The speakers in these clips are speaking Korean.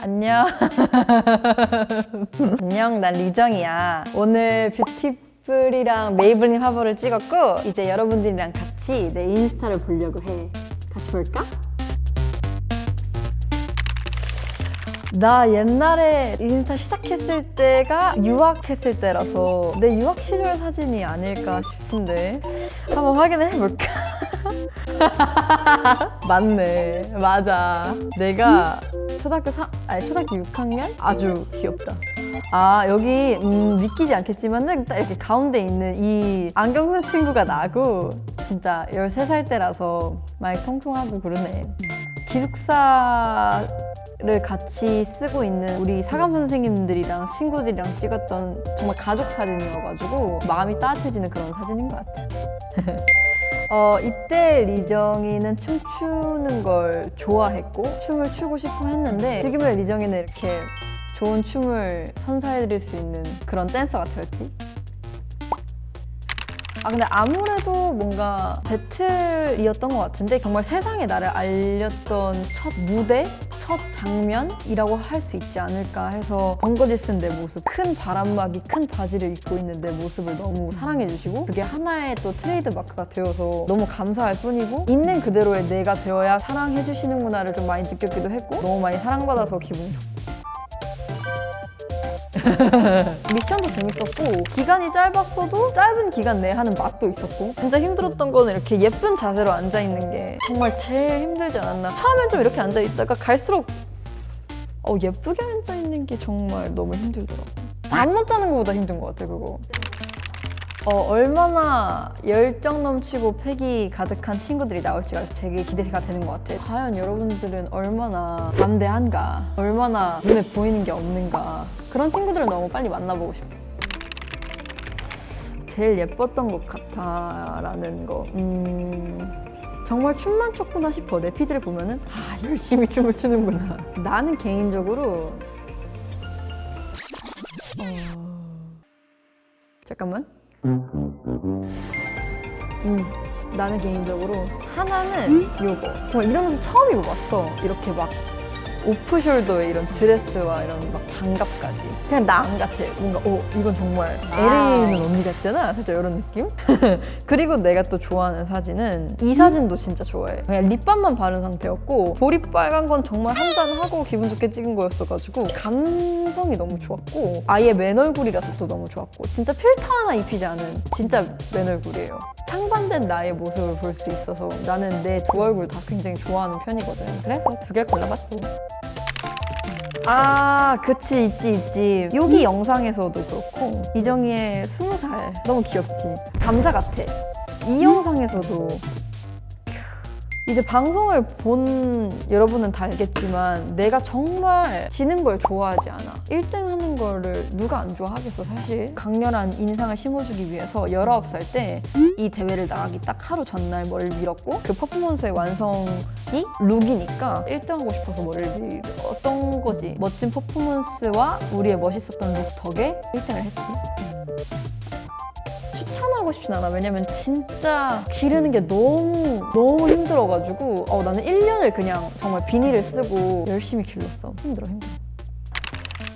안녕. 안녕, 난 리정이야. 오늘 뷰티쁠이랑 메이블린 화보를 찍었고 이제 여러분들이랑 같이 내 인스타를 보려고 해. 같이 볼까? 나 옛날에 인스타 시작했을 때가 유학했을 때라서 내 유학 시절 사진이 아닐까 싶은데 한번 확인해 볼까? 맞네 맞아 내가 초등학교 3, 아니 초등학교 6학년? 아주 귀엽다. 아 여기 음, 믿기지 않겠지만은 딱 이렇게 가운데 있는 이 안경 쓴 친구가 나고 진짜 13살 때라서 많이 통통하고 그러네. 기숙사 를 같이 쓰고 있는 우리 사감 선생님들이랑 친구들이랑 찍었던 정말 가족 사진이어가지고 마음이 따뜻해지는 그런 사진인 것 같아요 어, 이때 리정이는 춤추는 걸 좋아했고 춤을 추고 싶어 했는데 지금의 리정이는 이렇게 좋은 춤을 선사해드릴 수 있는 그런 댄서 같았지 아 근데 아무래도 뭔가 배틀이었던 것 같은데 정말 세상에 나를 알렸던 첫 무대? 첫 장면이라고 할 수 있지 않을까 해서 번거지 쓴내 모습 큰 바람막이 큰 바지를 입고 있는 내 모습을 너무 사랑해 주시고 그게 하나의 또 트레이드 마크가 되어서 너무 감사할 뿐이고 있는 그대로의 내가 되어야 사랑해 주시는구나를 좀 많이 느꼈기도 했고 너무 많이 사랑받아서 기분이 좋고 미션도 재밌었고 기간이 짧았어도 짧은 기간 내에 하는 맛도 있었고 진짜 힘들었던 거는 이렇게 예쁜 자세로 앉아있는 게 정말 제일 힘들지 않았나. 처음엔 좀 이렇게 앉아있다가 갈수록 어, 예쁘게 앉아있는 게 정말 너무 힘들더라고. 잠 못 자는 것보다 힘든 것 같아 그거 어, 얼마나 열정 넘치고 패기 가득한 친구들이 나올지가 되게 기대가 되는 것 같아요. 과연 여러분들은 얼마나 담대한가, 얼마나 눈에 보이는 게 없는가 그런 친구들을 너무 빨리 만나보고 싶어. 제일 예뻤던 것 같아 라는 거. 음... 정말 춤만 췄구나 싶어. 내 피드를 보면은 아 열심히 춤을 추는구나. 나는 개인적으로 어... 잠깐만. 음, 나는 개인적으로 하나는 요거. 정말 이런 옷을 처음 입어봤어. 이렇게 막 오프숄더에 이런 드레스와 이런 막 장갑까지. 그냥 나안 같아. 뭔가 어 이건 정말 LA에 있는 언니 같잖아? 살짝 이런 느낌? 그리고 내가 또 좋아하는 사진은 이 사진도 진짜 좋아해. 그냥 립밤만 바른 상태였고 볼이 빨간 건 정말 한잔하고 기분 좋게 찍은 거였어가지고 감성이 너무 좋았고 아예 맨 얼굴이라서 또 너무 좋았고 진짜 필터 하나 입히지 않은 진짜 맨 얼굴이에요 상반된 나의 모습을 볼 수 있어서 나는 내 두 얼굴 다 굉장히 좋아하는 편이거든. 그래서 두 개를 골라봤어. 아 그치. 있지 있지. 여기 영상에서도 그렇고. 이정희의 스무 살. 너무 귀엽지. 감자 같아. 이 영상에서도 이제 방송을 본 여러분은 다 알겠지만 내가 정말 지는 걸 좋아하지 않아. 1등 하는 거를 누가 안 좋아하겠어 사실. 강렬한 인상을 심어주기 위해서 19살 때 이 대회를 나가기 딱 하루 전날 머리를 밀었고 그 퍼포먼스의 완성이 룩이니까 1등 하고 싶어서 머리를 밀었던 거지. 멋진 퍼포먼스와 우리의 멋있었던 룩 덕에 1등을 했지 추천하고 싶진 않아. 왜냐면 진짜 기르는 게 너무 너무 힘들어가지고. 어, 나는 1년을 그냥 정말 비니를 쓰고 열심히 길렀어. 힘들어 힘들어.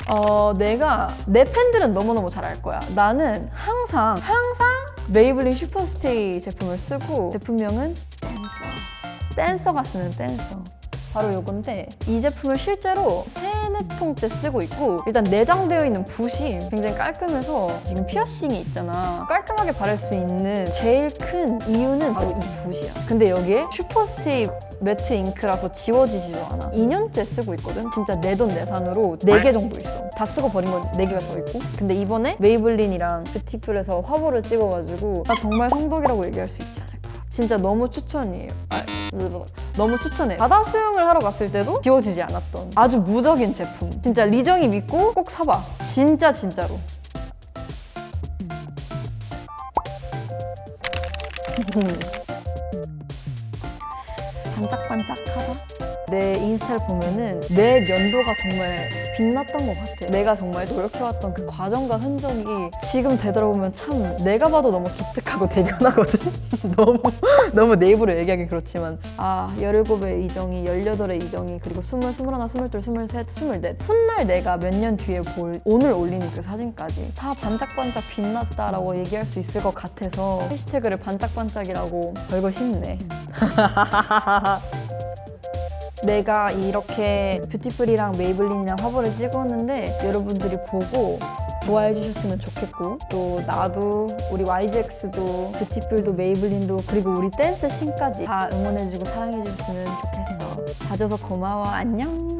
어, 내가 내 팬들은 너무너무 잘 알 거야. 나는 항상 항상 메이블린 Superstay 제품을 쓰고 제품명은 댄서. 댄서가 쓰는 댄서 바로 이건데 이 제품을 실제로 세네 통째 쓰고 있고 일단 내장되어 있는 붓이 굉장히 깔끔해서 지금 피어싱이 있잖아. 깔끔하게 바를 수 있는 제일 큰 이유는 바로 이 붓이야. 근데 여기에 Superstay Matte Ink라서 지워지지도 않아. 2년째 쓰고 있거든? 진짜 내 돈 내산으로 4개 정도 있어. 다 쓰고 버린 건 4개가 더 있고. 근데 이번에 메이블린이랑 뷰티쁠에서 화보를 찍어가지고 나 정말 성덕이라고 얘기할 수 있지 않을까. 진짜 너무 추천이에요. 아, 너무 추천해 바다 수영을 하러 갔을 때도 지워지지 않았던 아주 무적인 제품. 진짜 리정이 믿고 꼭 사봐. 진짜 진짜로. 반짝반짝하다 내 인스타를 보면은 내 면도가 정말 빛났던 것 같아. 내가 정말 노력해왔던 그 과정과 흔적이 지금 되돌아보면 참 내가 봐도 너무 기특하고 대견하거든. 너무 너무 내 입으로 얘기하기 그렇지만 아 17의 이정이 18의 이정이 그리고 20, 21, 22, 23, 24 훗날 내가 몇 년 뒤에 볼 오늘 올리는 그 사진까지 다 반짝반짝 빛났다라고 얘기할 수 있을 것 같아서 해시태그를 반짝반짝이라고 걸고 싶네. 내가 이렇게 뷰티쁠이랑 메이블린이랑 화보를 찍었는데 여러분들이 보고 좋아해 주셨으면 좋겠고 또 나도 우리 YGX도 뷰티쁠도 메이블린도 그리고 우리 댄스 신까지 다 응원해주고 사랑해 주셨으면 좋겠어. 봐줘서 고마워. 안녕